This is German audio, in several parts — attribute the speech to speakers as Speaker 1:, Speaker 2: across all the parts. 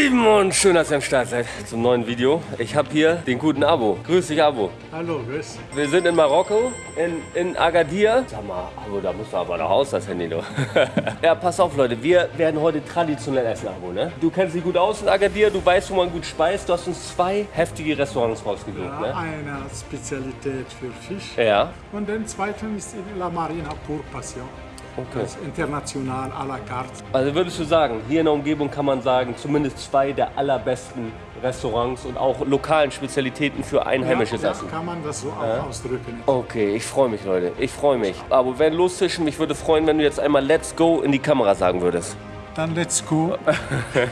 Speaker 1: Lieben und schön, dass ihr am Start seid zum neuen Video. Ich habe hier den guten Abo. Grüß dich, Abo.
Speaker 2: Hallo, grüß.
Speaker 1: Wir sind in Marokko, in, in Agadir. Sag mal, Abo, da musst du aber noch aus, das Handy, du. ja, pass auf, Leute, wir werden heute traditionell essen, Abo, ne? Du kennst dich gut aus in Agadir, du weißt, wo man gut speist. Du hast uns zwei heftige Restaurants rausgesucht,
Speaker 2: Ja,
Speaker 1: ne?
Speaker 2: eine Spezialität für Fisch.
Speaker 1: Ja,
Speaker 2: Und den zweiten ist La Marina Pur Passion.
Speaker 1: Okay.
Speaker 2: Das ist international à la carte.
Speaker 1: Also würdest du sagen, hier in der Umgebung kann man sagen, zumindest zwei der allerbesten Restaurants und auch lokalen Spezialitäten für einheimisches
Speaker 2: ja,
Speaker 1: Essen.
Speaker 2: Ja, kann man das so auch ausdrücken.
Speaker 1: Okay, ich freue mich, Leute. Ich freue mich. Aber wir werden lostischen. Mich würde freuen, wenn du jetzt einmal Let's Go in die Kamera sagen würdest.
Speaker 2: Dann let's go.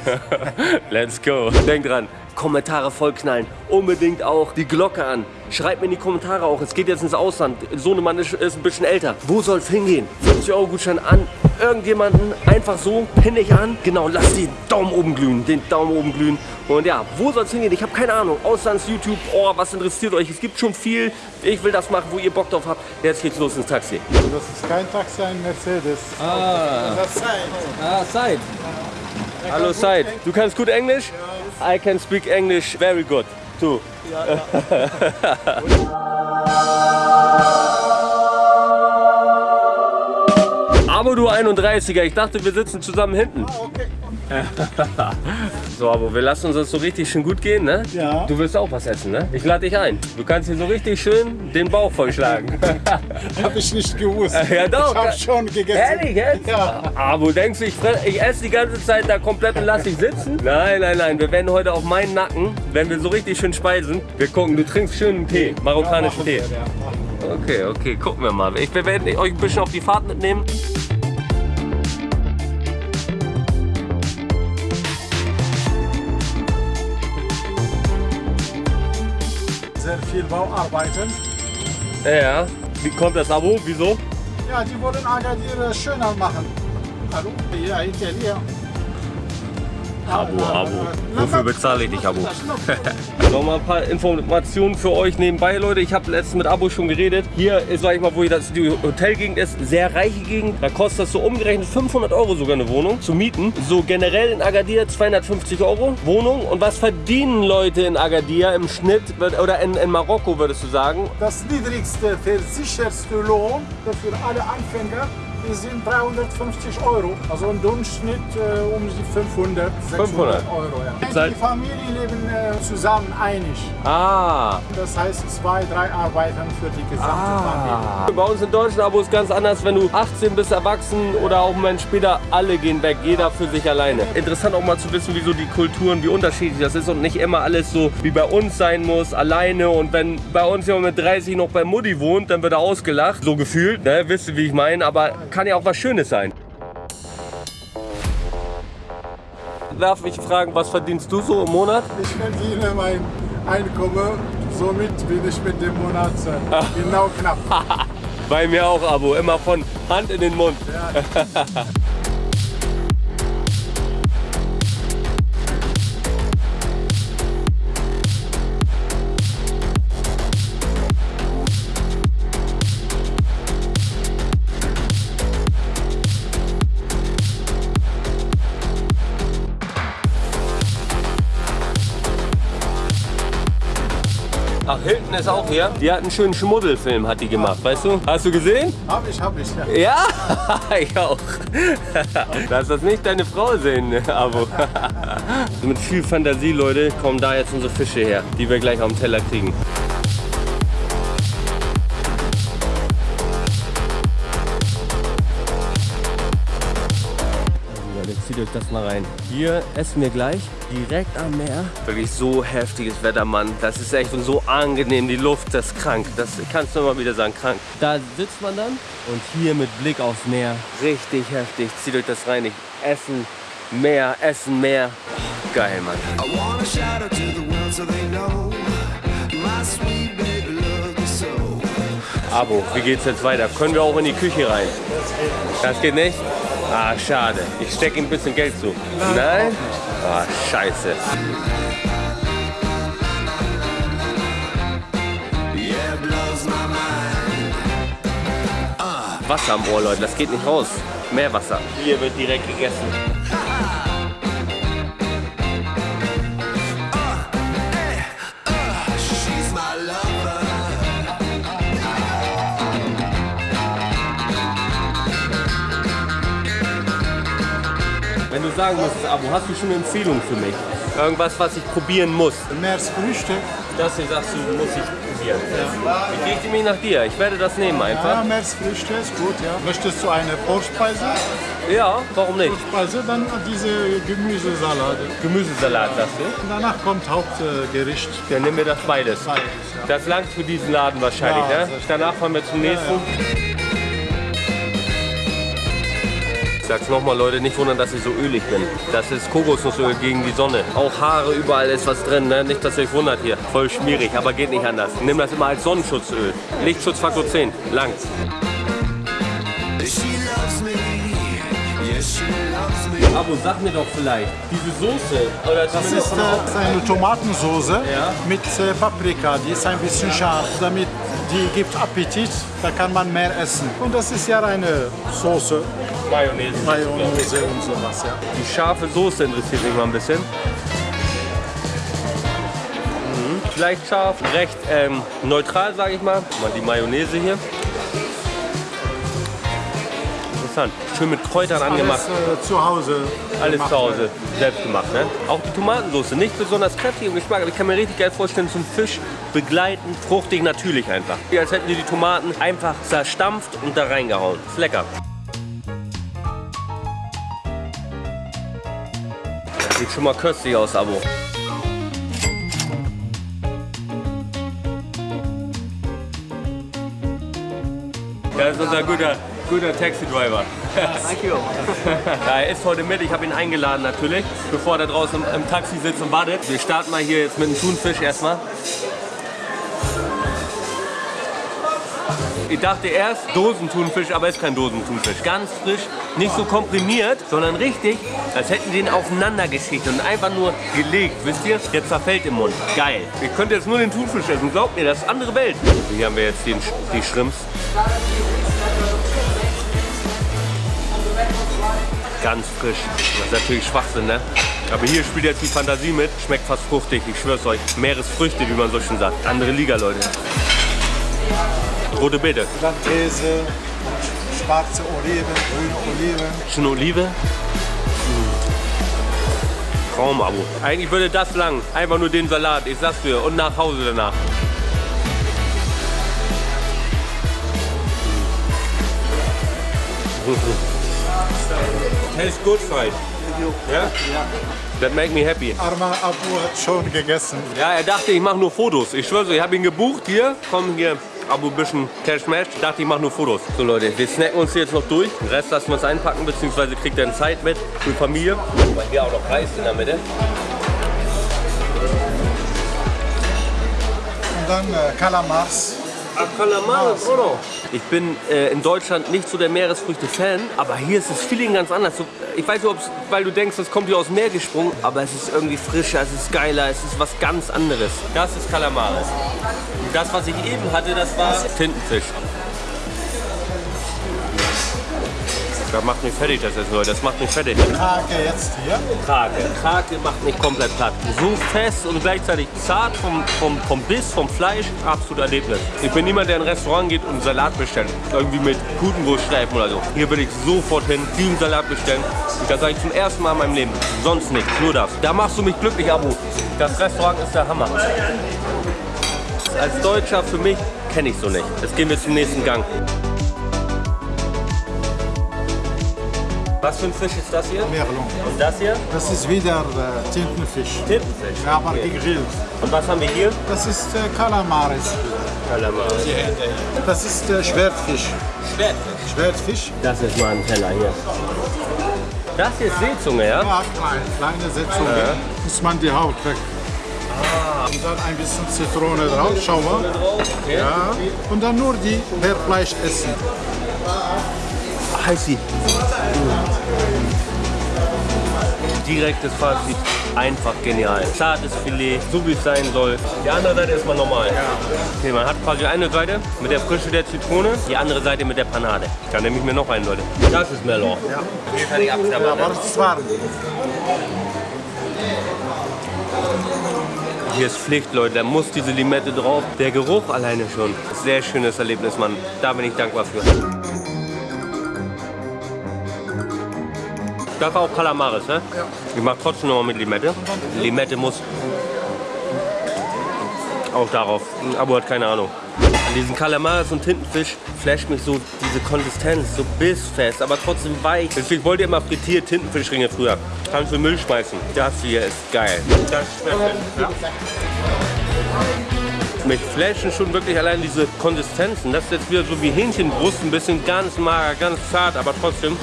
Speaker 1: Let's go. Denk dran, Kommentare vollknallen. Unbedingt auch die Glocke an. Schreibt mir in die Kommentare auch. Es geht jetzt ins Ausland. Sohnemann ist, ist ein bisschen älter. Wo soll es hingehen? 50 Euro Gutschein an irgendjemanden. Einfach so, pinne ich an. Genau, lass den Daumen oben glühen. Den Daumen oben glühen. Und ja, wo soll es hingehen? Ich habe keine Ahnung. Auslands, YouTube. Oh, was interessiert euch? Es gibt schon viel. Ich will das machen, wo ihr Bock drauf habt. Jetzt geht's los ins Taxi.
Speaker 2: Das ist kein Taxi, ein Mercedes.
Speaker 1: Ah.
Speaker 2: Das ist sein.
Speaker 1: Ah, Said. Hallo Said. Du kannst gut Englisch? I can speak English very good. too. Aber du 31er, ich dachte, wir sitzen zusammen hinten.
Speaker 2: Okay.
Speaker 1: So, aber wir lassen uns das so richtig schön gut gehen, ne?
Speaker 2: Ja.
Speaker 1: Du willst auch was essen, ne? Ich lade dich ein. Du kannst hier so richtig schön den Bauch vollschlagen.
Speaker 2: Habe ich nicht gewusst.
Speaker 1: Ja, doch.
Speaker 2: Ich habe schon gegessen.
Speaker 1: Ehrlich jetzt?
Speaker 2: Ja.
Speaker 1: Aber denkst du, ich, ich esse die ganze Zeit da komplett und lass dich sitzen? Nein, nein, nein. Wir werden heute auf meinen Nacken, wenn wir so richtig schön speisen. Wir gucken, du trinkst schön einen Tee, marokkanischen
Speaker 2: Machen
Speaker 1: Tee.
Speaker 2: wir, ja,
Speaker 1: Okay, okay, gucken wir mal. Ich, wir werden euch ein bisschen auf die Fahrt mitnehmen.
Speaker 2: Viel Bauarbeiten.
Speaker 1: Ja, wie kommt das Abo? Wieso?
Speaker 2: Ja, die wollen Agadir schöner machen. Hallo? Ja, Italiener.
Speaker 1: Abo, Abo. Wofür bezahle ich dich, Abo? Noch mal ein paar Informationen für euch nebenbei, Leute. Ich habe letztens mit Abo schon geredet. Hier ist, sag ich mal, wo hier das, die Hotelgegend ist, sehr reiche Gegend. Da kostet das so umgerechnet 500 Euro sogar eine Wohnung zu mieten. So generell in Agadir 250 Euro Wohnung. Und was verdienen Leute in Agadir im Schnitt oder in, in Marokko, würdest du sagen?
Speaker 2: Das niedrigste, versicherste Lohn für alle Anfänger sind 350 Euro. Also im Durchschnitt äh, um die 500, 600
Speaker 1: 500.
Speaker 2: Euro. Ja. Die Familien leben äh, zusammen einig.
Speaker 1: Ah,
Speaker 2: Das heißt zwei, drei arbeiten für die gesamte Familie.
Speaker 1: Ah. Bei uns in Deutschland Abo ist ganz anders, wenn du 18 bist, erwachsen oder auch einen Moment später, alle gehen weg, jeder für sich alleine. Interessant auch mal zu wissen, wieso die Kulturen, wie unterschiedlich das ist und nicht immer alles so wie bei uns sein muss, alleine. Und wenn bei uns jemand mit 30 noch bei Mutti wohnt, dann wird er ausgelacht, so gefühlt, ne? wisst ihr, wie ich meine, aber kann ja auch was Schönes sein. Darf ich fragen, was verdienst du so im Monat?
Speaker 2: Ich verdiene mein Einkommen, somit bin ich mit dem Monat äh, genau knapp.
Speaker 1: Bei mir auch, Abo, immer von Hand in den Mund. Ach, Hilton ist auch hier. Die hat einen schönen Schmuddelfilm, hat die gemacht, weißt du? Hast du gesehen?
Speaker 2: Hab ich, hab ich. Ja.
Speaker 1: Ja, ich auch. Lass das nicht deine Frau sehen, Abo. Mit viel Fantasie, Leute, kommen da jetzt unsere Fische her, die wir gleich auf dem Teller kriegen. Leute, zieht euch das mal rein. Hier essen wir gleich direkt am Meer. Wirklich so heftiges Wetter, Mann. Das ist echt so angenehm. Die Luft, das ist krank. Das kannst du immer wieder sagen, krank. Da sitzt man dann und hier mit Blick aufs Meer. Richtig heftig. Zieht euch das rein. Ich essen mehr, essen mehr. Geil, Mann.
Speaker 3: I wanna shout out to the world so they know my sweet baby loves me so.
Speaker 1: Abo, wie geht's jetzt weiter? Können wir auch in die Küche rein? Das geht nicht? Ah, schade. Ich stecke ihm ein bisschen Geld zu. Nein? Ah, scheiße. Wasser am Ohr, Leute. Das geht nicht raus. Mehr Wasser. Hier wird direkt gegessen. Sagen müsstest, Abo, hast du schon eine Empfehlung für mich? Irgendwas, was ich probieren muss.
Speaker 2: Meeresfrüchte.
Speaker 1: Das hier sagst du, muss ich probieren. Ich richte mich nach dir. Ich werde das nehmen
Speaker 2: Ja,
Speaker 1: einfach.
Speaker 2: Meeresfrüchte ist gut, ja. Möchtest du eine Vorspeise?
Speaker 1: Ja, warum nicht?
Speaker 2: Vorspeise, dann diese Gemüsesalate.
Speaker 1: Gemüsesalat, sagst du?
Speaker 2: Und danach kommt Hauptgericht.
Speaker 1: Dann nimm mir das beides.
Speaker 2: Beides, ja.
Speaker 1: Das langt für diesen Laden wahrscheinlich,
Speaker 2: Ja,
Speaker 1: ne?
Speaker 2: das-
Speaker 1: Danach fahren wir zum nächsten. Sag's nochmal, Leute, nicht wundern, dass ich so ölig bin. Das ist Kokosnussöl gegen die Sonne. Auch Haare, überall ist was drin, ne? Nicht, dass ihr euch wundert hier. Voll schmierig, aber geht nicht anders. Nimm das immer als Sonnenschutzöl. Lichtschutzfaktor 10. Langt.
Speaker 3: She loves me, yes, she loves me.
Speaker 1: Abo, sag mir doch vielleicht, diese Soße, oder
Speaker 2: Das ist äh, eine Tomatensoße
Speaker 1: Ja.
Speaker 2: mit äh, Paprika. Die ist ein bisschen scharf. Damit die gibt Appetit, da kann man mehr essen. Und das ist ja eine Soße,
Speaker 1: Mayonnaise.
Speaker 2: Mayonnaise und sowas. Ja.
Speaker 1: Die scharfe Soße interessiert mich mal ein bisschen. Mhm. Vielleicht scharf, recht ähm, neutral, sage ich mal. Mal die Mayonnaise hier. Interessant. Schön mit Kräutern angemacht.
Speaker 2: Alles äh, zu Hause.
Speaker 1: Alles zu Hause selbst gemacht. Ne? Auch die Tomatensauce, nicht besonders kräftig im Geschmack, aber ich kann mir richtig geil vorstellen, zum Fisch begleitend, fruchtig, natürlich einfach. Wie als hätten die die Tomaten einfach zerstampft und da reingehauen. Ist lecker. Das sieht schon mal köstlich aus, Abo. Das ist unser guter, guter Taxi-Driver. Ja, er ist heute mit, ich habe ihn eingeladen natürlich, bevor er draußen im, im Taxi sitzt und wartet. Wir starten mal hier jetzt mit dem Thunfisch erstmal. Ich dachte erst Dosenthunfisch, aber ist kein Dosenthunfisch. Ganz frisch, nicht so komprimiert, sondern richtig, als hätten die ihn aufeinander geschichtet und einfach nur gelegt, wisst ihr? Jetzt zerfällt im Mund. Geil. Ich könnte jetzt nur den Thunfisch essen, glaubt mir, das ist andere Welt. Hier haben wir jetzt den, die Shrimps. Ganz frisch. Das ist natürlich Schwachsinn, ne? Aber hier spielt jetzt die Fantasie mit. Schmeckt fast fruchtig, ich schwör's euch. Meeresfrüchte, wie man so schön sagt. Andere Liga, Leute. Rote Beete.
Speaker 2: Dann Käse, schwarze Oliven, grüne Oliven.
Speaker 1: Schon Olive? Traumabo. Eigentlich würde das lang. Einfach nur den Salat, ich sag's dir. Und nach Hause danach. Tastes good, fried. Ja? That make me happy.
Speaker 2: Arma Abu hat schon gegessen.
Speaker 1: Ja, er dachte, ich mache nur Fotos. Ich schwöre, ich habe ihn gebucht hier. Komm hier, Abu bisschen Cash Match. Ich dachte, ich mache nur Fotos. So Leute, wir snacken uns jetzt noch durch. Den Rest lassen wir uns einpacken, beziehungsweise kriegt er eine Zeit mit für Familie. Weil hier auch noch Reis in der Mitte.
Speaker 2: Und dann äh, Kalamars.
Speaker 1: Ah, Kalamares, oder? Ich bin äh, in Deutschland nicht so der Meeresfrüchte-Fan, aber hier ist das Feeling ganz anders. So, ich weiß nicht, ob's, weil du denkst, es kommt hier aus dem Meer gesprungen, aber es ist irgendwie frischer, es ist geiler, es ist was ganz anderes. Das ist Kalamares. Das, was ich eben hatte, das war Tintenfisch. Das macht mich fertig, das Essen, Leute. Das macht mich fertig.
Speaker 2: Krake jetzt hier.
Speaker 1: Krake. Krake macht mich komplett platt. So fest und gleichzeitig zart vom, vom, vom Biss, vom Fleisch. Absolut Erlebnis. Ich bin niemand, der in ein Restaurant geht und Salat bestellt. Irgendwie mit Putenwurststreifen oder so. Hier würde ich sofort hin, diesen Salat bestellen. Und das sage ich zum ersten Mal in meinem Leben. Sonst nichts, nur das. Da machst du mich glücklich, Abo. Das Restaurant ist der Hammer. Als Deutscher für mich kenne ich so nicht. Jetzt gehen wir zum nächsten Gang. Was für ein Fisch ist das hier?
Speaker 2: Merlon.
Speaker 1: Und das hier?
Speaker 2: Das ist wieder äh, Tintenfisch.
Speaker 1: Tintenfisch.
Speaker 2: Ja, aber
Speaker 1: Okay.
Speaker 2: gegrillt.
Speaker 1: Und was haben wir hier?
Speaker 2: Das ist äh, Kalamares.
Speaker 1: Kalamares.
Speaker 2: Das ist äh, Schwertfisch.
Speaker 1: Schwertfisch.
Speaker 2: Schwertfisch.
Speaker 1: Das ist mal ein Teller hier. Das hier ist Seezunge, ja?
Speaker 2: Ja, klein, kleine Setzung. Muss man die Haut weg. Und dann ein bisschen Zitrone drauf. Schau mal. Ja. Und dann nur die per Fleisch essen.
Speaker 1: Heiß sie. Direktes Fazit. Einfach genial. Zartes Filet, so wie es sein soll. Die andere Seite ist mal normal. Okay, man hat quasi eine Seite mit der Frische der Zitrone, die andere Seite mit der Panade. Da nehme ich mir noch einen, Leute. Das ist Melon.
Speaker 2: Ja.
Speaker 1: Hier kann ich abklappern.
Speaker 2: Das.
Speaker 1: Hier ist Pflicht, Leute. Da muss diese Limette drauf. Der Geruch alleine schon. Sehr schönes Erlebnis, Mann. Da bin ich dankbar für. Das war auch Kalamaris, ne?
Speaker 2: Ja.
Speaker 1: Ich mach trotzdem nochmal mit Limette. Limette muss auch darauf. Abo hat keine Ahnung. An diesen Kalamaris und Tintenfisch flasht mich so diese Konsistenz, so bissfest, aber trotzdem weich. Deswegen wollte ich immer frittiert Tintenfischringe früher. Kannst du Müll schmeißen. Das hier ist geil. Das schmeckt ja. Mich flashen schon wirklich allein diese Konsistenzen. Das ist jetzt wieder so wie Hähnchenbrust, ein bisschen ganz mager, ganz zart, aber trotzdem.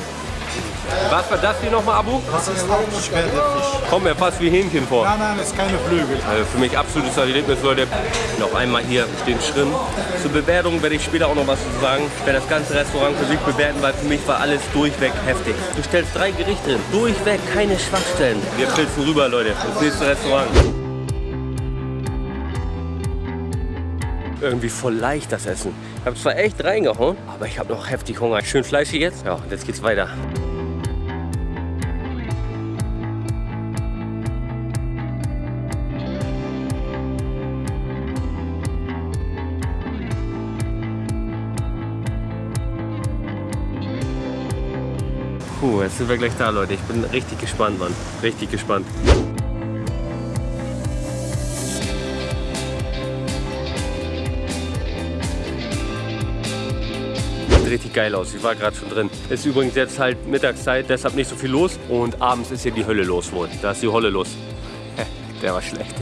Speaker 1: Was war das hier nochmal, Abu?
Speaker 2: Das ist auch Schwerdefisch.
Speaker 1: Kommt mir fast wie Hähnchen vor.
Speaker 2: Nein, nein, das ist keine Flügel.
Speaker 1: Also für mich absolutes Erlebnis, Leute. Noch einmal hier den Schrimm. Zur Bewertung werde ich später auch noch was zu sagen. Ich werde das ganze Restaurant für sich bewerten, weil für mich war alles durchweg heftig. Du stellst drei Gerichte hin. Durchweg, keine Schwachstellen. Wir pilzen rüber, Leute. Das nächste Restaurant. Irgendwie voll leicht das Essen. Ich habe zwar echt reingehauen, aber ich habe noch heftig Hunger. Schön fleischig jetzt. Ja, jetzt geht's weiter. Puh, jetzt sind wir gleich da, Leute. Ich bin richtig gespannt, Mann. Richtig gespannt. Richtig geil aus. Ich war gerade schon drin. Ist übrigens jetzt halt Mittagszeit, deshalb nicht so viel los. Und abends ist hier die Hölle los wohl. Da ist die Holle los. Der war schlecht.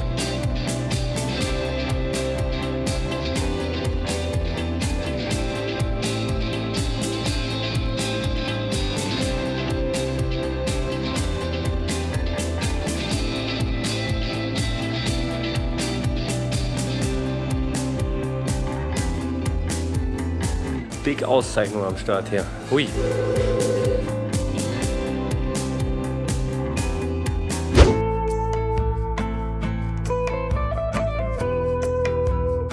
Speaker 1: Big Auszeichnung am Start hier. Hui.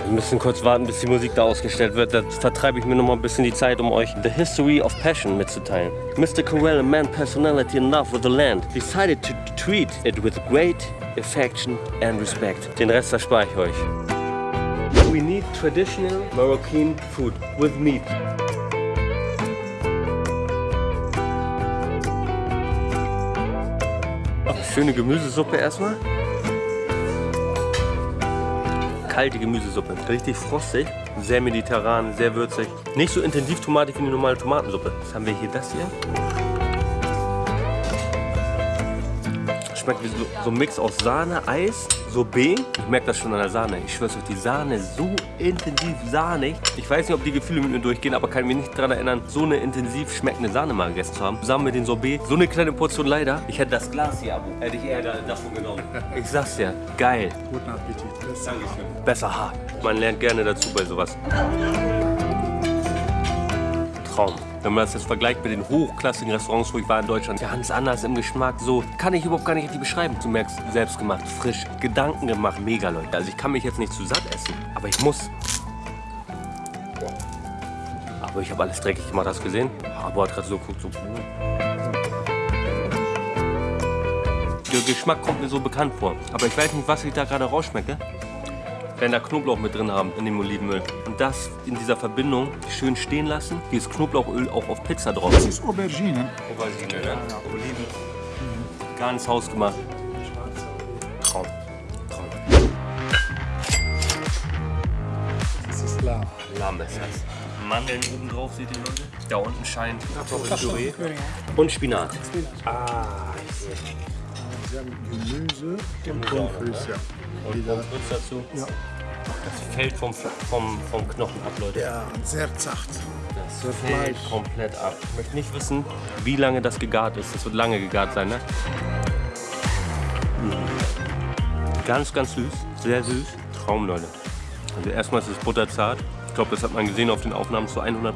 Speaker 1: Wir müssen kurz warten, bis die Musik da ausgestellt wird. Da vertreibe ich mir noch mal ein bisschen die Zeit, um euch The History of Passion mitzuteilen. Mr. Corell, a man personality in love with the land, decided to treat it with great affection and respect. Den Rest erspare ich euch. We need traditional Moroccan food with meat. Schöne Gemüsesuppe erstmal. Kalte Gemüsesuppe. Richtig frostig, sehr mediterran, sehr würzig. Nicht so intensiv tomatig wie eine normale Tomatensuppe. Was haben wir hier? Das hier. Schmeckt wie so, so ein Mix aus Sahne, Eis, Sorbet. Ich merke das schon an der Sahne. Ich schwör's euch, die Sahne ist so intensiv sahnig. Ich weiß nicht, ob die Gefühle mit mir durchgehen, aber kann mich nicht daran erinnern, so eine intensiv schmeckende Sahne mal gegessen zu haben. Zusammen mit dem Sorbet. So eine kleine Portion leider. Ich hätte das Glas hier, Abu. Hätte ich eher da- davon genommen. Ich sag's dir, geil.
Speaker 2: Guten Appetit.
Speaker 1: Dankeschön. Besser hart. Man lernt gerne dazu bei sowas. Traum. Wenn man das jetzt vergleicht mit den hochklassigen Restaurants, wo ich war in Deutschland, ganz anders im Geschmack, so kann ich überhaupt gar nicht richtig beschreiben. Du merkst, selbst gemacht, frisch, Gedanken gemacht, mega Leute. Also ich kann mich jetzt nicht zu satt essen, aber ich muss. Aber ich habe alles dreckig gemacht, hast du gesehen? Aber hat gerade so geguckt, so. hm. Der Geschmack kommt mir so bekannt vor. Aber ich weiß nicht, was ich da gerade rausschmecke. Wenn da Knoblauch mit drin haben in dem Olivenöl. Und das in dieser Verbindung schön stehen lassen. Hier ist Knoblauchöl auch auf Pizza drauf.
Speaker 2: Das ist Aubergine.
Speaker 1: Aubergine, ne? Oliven. Ganz hausgemacht. Traum. Traum.
Speaker 2: Das ist Lamm.
Speaker 1: Lamm ist das. Mandeln oben drauf, seht ihr Leute? Da unten scheint Kartoffelpüree. Und Spinat. Ah, ich sehe.
Speaker 2: Sie haben Gemüse und Pommes ja.
Speaker 1: Und Pommes dazu.
Speaker 2: Ja.
Speaker 1: Das fällt vom, vom, vom Knochen ab, Leute.
Speaker 2: Ja, sehr zart.
Speaker 1: Das fällt komplett ab. Ich möchte nicht wissen, wie lange das gegart ist. Das wird lange gegart sein, ne? Mm. Ganz, ganz süß. Sehr süß. Traum, Leute. Also erstmal ist es butterzart. Ich glaube, das hat man gesehen auf den Aufnahmen zu 100%.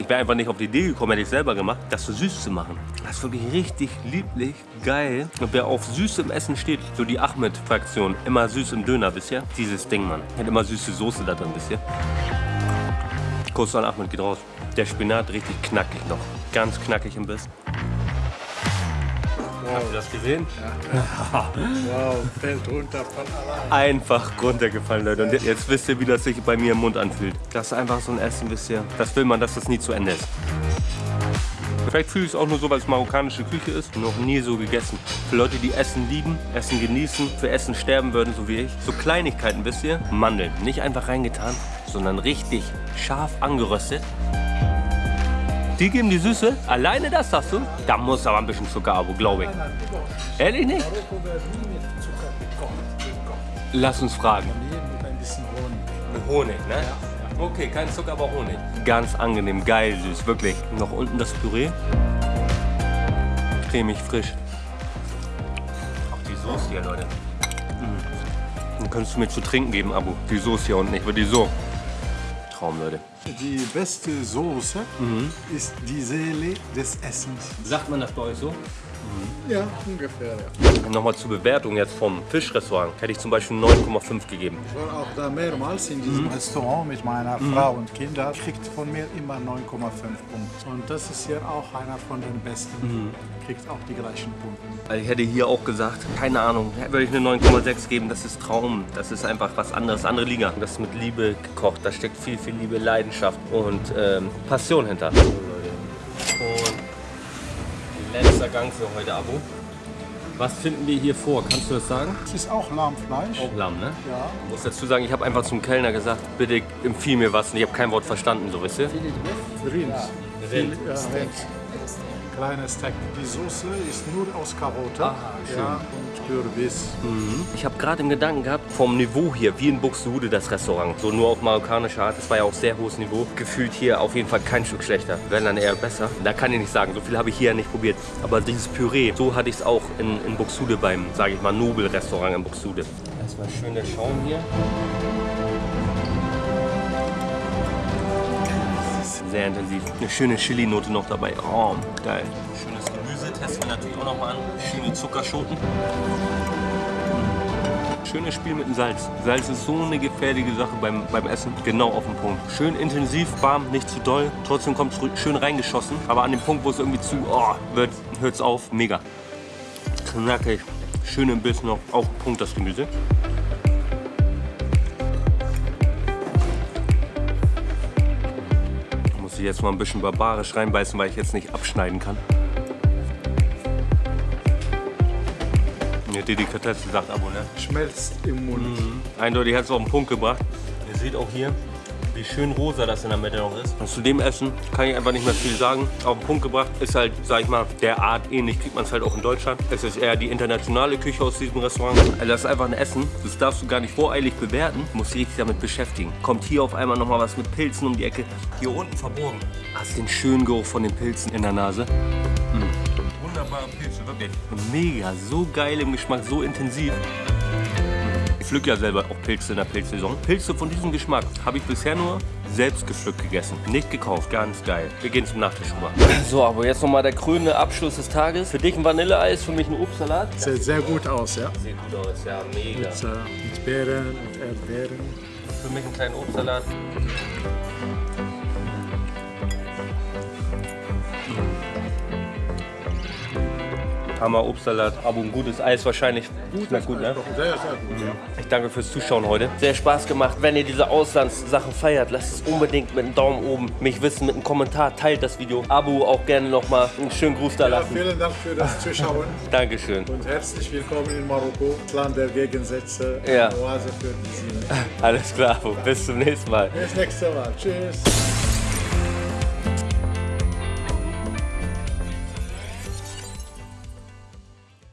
Speaker 1: Ich wäre einfach nicht auf die Idee gekommen, hätte ich selber gemacht, das so süß zu machen. Das ist wirklich richtig lieblich, geil. Und wer auf süß im Essen steht, so die Ahmed-Fraktion, immer süß im Döner, wisst ihr? Dieses Ding, Mann. Hat immer süße Soße da drin, wisst ihr? Kuss an Ahmed geht raus. Der Spinat richtig knackig noch. Ganz knackig im Biss. Habt ihr das gesehen?
Speaker 2: Wow, fällt runter von allein.
Speaker 1: Einfach runtergefallen, Leute. Und jetzt wisst ihr, wie das sich bei mir im Mund anfühlt. Das ist einfach so ein Essen, wisst ihr. Das will man, dass das nie zu Ende ist. Vielleicht fühle ich es auch nur so, weil es marokkanische Küche ist. Noch nie so gegessen. Für Leute, die Essen lieben, Essen genießen, für Essen sterben würden, so wie ich. So Kleinigkeiten, wisst ihr? Mandeln. Nicht einfach reingetan, sondern richtig scharf angeröstet. Die geben die Süße. Alleine das sagst du? Da muss aber ein bisschen Zucker, Abo, glaube ich. Ehrlich nicht? Lass uns fragen.
Speaker 2: Honig.
Speaker 1: Ne? Okay, kein Zucker, aber Honig. Ganz angenehm, geil süß, wirklich. Noch unten das Püree. Cremig, frisch. Auch die Soße hier, Leute. Mm. Dann könntest du mir zu trinken geben, Abo. Die Soße hier unten, ich würde die so. Traum, Leute.
Speaker 2: Die beste Soße ist die Seele des Essens.
Speaker 1: Sagt man das bei euch so?
Speaker 2: Ja, ungefähr. Ja.
Speaker 1: Nochmal zur Bewertung jetzt vom Fischrestaurant. Hätte ich zum Beispiel 9,5 gegeben.
Speaker 2: Ich war auch da mehrmals in diesem Restaurant mit meiner Frau und Kindern. Kriegt von mir immer 9,5 Punkte. Und das ist hier auch einer von den besten. Kriegt auch die gleichen Punkte.
Speaker 1: Also ich hätte hier auch gesagt, keine Ahnung, würde ich eine 9,6 geben. Das ist Traum. Das ist einfach was anderes, andere Liga. Das ist mit Liebe gekocht. Da steckt viel, viel Liebe, Leidenschaft und ähm, Passion hinter. Letzter Gang für heute, Abo. Was finden wir hier vor? Kannst du das sagen?
Speaker 2: Es ist auch Lahmfleisch.
Speaker 1: Auch Lamm, ne?
Speaker 2: Ja.
Speaker 1: Ich muss dazu sagen, ich habe einfach zum Kellner gesagt, bitte empfiehl mir was und ich habe kein Wort verstanden, so wisst ihr?
Speaker 2: Rind.
Speaker 1: Rind.
Speaker 2: Ja, Rind. Kleines Steak. Die Soße ist nur aus Karotte
Speaker 1: Ah, schön.
Speaker 2: ja, Kürbis.
Speaker 1: Ich habe gerade im Gedanken gehabt, vom Niveau hier, wie in Buxtehude das Restaurant, so nur auf marokkanische Art, das war ja auch sehr hohes Niveau, gefühlt hier auf jeden Fall kein Stück schlechter, wenn dann eher besser. Da kann ich nicht sagen, so viel habe ich hier ja nicht probiert, aber dieses Püree, so hatte ich es auch in, in Buxtehude beim, sage ich mal, Nobel-Restaurant in Buxtehude. Erstmal schön der Schaum hier. Sehr intensiv. Eine schöne Chili-Note noch dabei. Oh, geil. Schönes testen wir natürlich auch noch mal an. Schöne Zuckerschoten. Schönes Spiel mit dem Salz. Salz ist so eine gefährliche Sache beim, beim Essen. Genau auf den Punkt. Schön intensiv, warm, nicht zu doll. Trotzdem kommt es schön reingeschossen. Aber an dem Punkt, wo es irgendwie zu oh, hört es auf. Mega. Knackig. Schön im Biss noch. Den Punkt das Gemüse. Muss ich jetzt mal ein bisschen barbarisch reinbeißen, weil ich jetzt nicht abschneiden kann. Delikatesse, sagt Abo, ne?
Speaker 2: Schmelzt im Mund.
Speaker 1: Eindeutig hat es auf den Punkt gebracht. Ihr seht auch hier, wie schön rosa das in der Mitte noch ist. Und zu dem Essen kann ich einfach nicht mehr viel sagen. Auf den Punkt gebracht ist halt, sag ich mal, der Art ähnlich kriegt man es halt auch in Deutschland. Es ist eher die internationale Küche aus diesem Restaurant. Also das ist einfach ein Essen, das darfst du gar nicht voreilig bewerten, musst dich richtig damit beschäftigen. Kommt hier auf einmal nochmal was mit Pilzen um die Ecke. Hier unten verborgen. Hast den schönen Geruch von den Pilzen in der Nase. Wunderbare Pilze, wirklich. Mega, so geil im Geschmack, so intensiv. Ich pflück ja selber auch Pilze in der Pilzsaison. Pilze von diesem Geschmack habe ich bisher nur selbst gepflückt gegessen. Nicht gekauft, ganz geil. Wir gehen zum Nachtisch rüber. So, aber jetzt nochmal der krönende Abschluss des Tages. Für dich ein Vanilleeis, für mich ein Obstsalat.
Speaker 2: Sieht sehr gut aus, ja.
Speaker 1: Sieht gut aus, ja, mega.
Speaker 2: Mit, äh, mit Beeren und Erdbeeren.
Speaker 1: Für mich einen kleinen Obstsalat. Hammer Obstsalat, aber ein gutes Eis wahrscheinlich. Schmeckt gut, ne?
Speaker 2: Sehr, sehr gut, ja.
Speaker 1: Ich danke fürs Zuschauen heute. Sehr Spaß gemacht. Wenn ihr diese Auslandssachen feiert, lasst es unbedingt mit einem Daumen oben mich wissen, mit einem Kommentar. Teilt das Video. Abo auch gerne nochmal. Einen schönen Gruß da
Speaker 2: ja.
Speaker 1: lassen.
Speaker 2: Vielen Dank für das Zuschauen
Speaker 1: Dankeschön.
Speaker 2: und herzlich willkommen in Marokko, das Land der Gegensätze,
Speaker 1: Ja.
Speaker 2: Oase für die Seele.
Speaker 1: Alles klar. Bis zum nächsten Mal.
Speaker 2: Bis nächstes Mal. Tschüss.